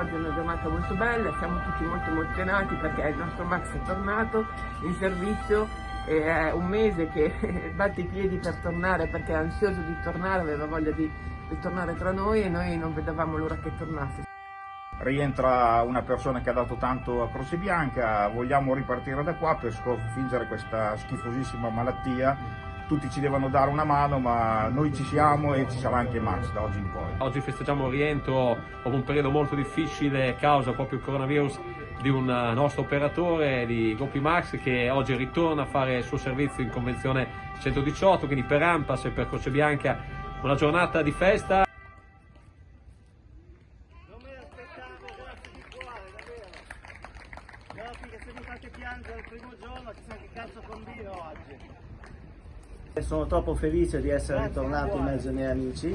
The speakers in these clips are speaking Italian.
è una giornata molto bella, siamo tutti molto emozionati perché il nostro Max è tornato in servizio è un mese che batte i piedi per tornare perché è ansioso di tornare, aveva voglia di, di tornare tra noi e noi non vedevamo l'ora che tornasse. Rientra una persona che ha dato tanto a Croce Bianca, vogliamo ripartire da qua per sconfiggere questa schifosissima malattia tutti ci devono dare una mano ma noi ci siamo e ci sarà anche Max da oggi in poi. Oggi festeggiamo il rientro dopo un periodo molto difficile causa proprio il coronavirus di un nostro operatore di Gopi Max che oggi ritorna a fare il suo servizio in convenzione 118 quindi per Ampas e per Croce Bianca una giornata di festa Non me l'aspettavo, grazie di cuore, davvero. Dopo che mi fate piangere il primo giorno, chissà che cazzo combino oggi. Sono troppo felice di essere ritornato in mezzo ai miei amici,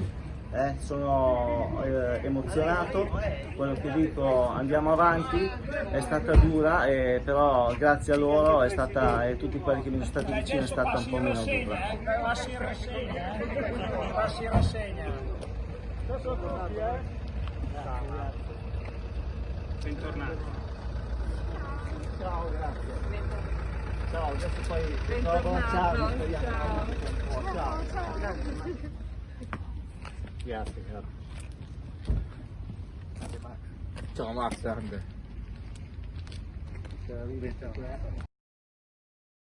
eh, sono eh, emozionato, quello che dico andiamo avanti, è stata dura, eh, però grazie a loro è stata, e tutti quelli che mi sono stati vicini è stata un po' meno dura. Passi in rassegna, eh? Passi in rassegna. Bentornato. no, questo poi lo bocciamo, speriamo. Grazie, grazie. Ciao Max, grande. Ciao, ciao.